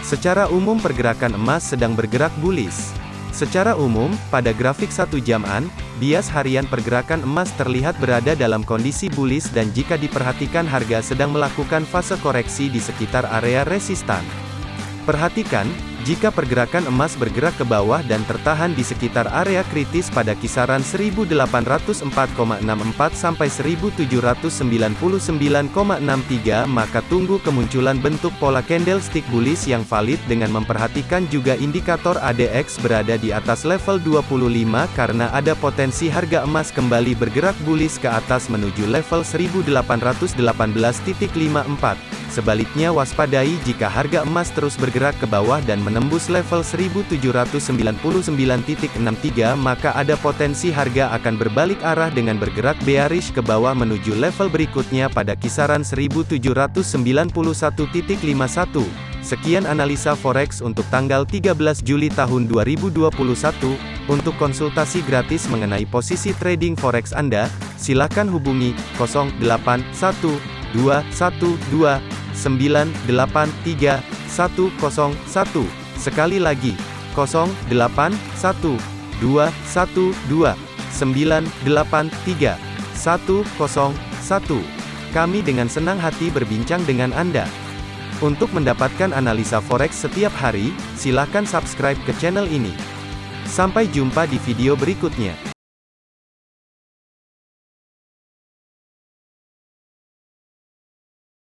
Secara umum pergerakan emas sedang bergerak bullish. Secara umum, pada grafik satu jaman, bias harian pergerakan emas terlihat berada dalam kondisi bullish dan jika diperhatikan harga sedang melakukan fase koreksi di sekitar area resistan. Perhatikan, jika pergerakan emas bergerak ke bawah dan tertahan di sekitar area kritis pada kisaran 1804,64 sampai 1799,63 maka tunggu kemunculan bentuk pola candlestick bullish yang valid dengan memperhatikan juga indikator ADX berada di atas level 25 karena ada potensi harga emas kembali bergerak bullish ke atas menuju level 1818.54. Sebaliknya waspadai jika harga emas terus bergerak ke bawah dan menembus level 1799.63 maka ada potensi harga akan berbalik arah dengan bergerak bearish ke bawah menuju level berikutnya pada kisaran 1791.51. Sekian analisa forex untuk tanggal 13 Juli tahun 2021. Untuk konsultasi gratis mengenai posisi trading forex Anda, silakan hubungi 081212 983 101. Sekali lagi, 081 212 983 101. Kami dengan senang hati berbincang dengan Anda. Untuk mendapatkan analisa forex setiap hari, silakan subscribe ke channel ini. Sampai jumpa di video berikutnya.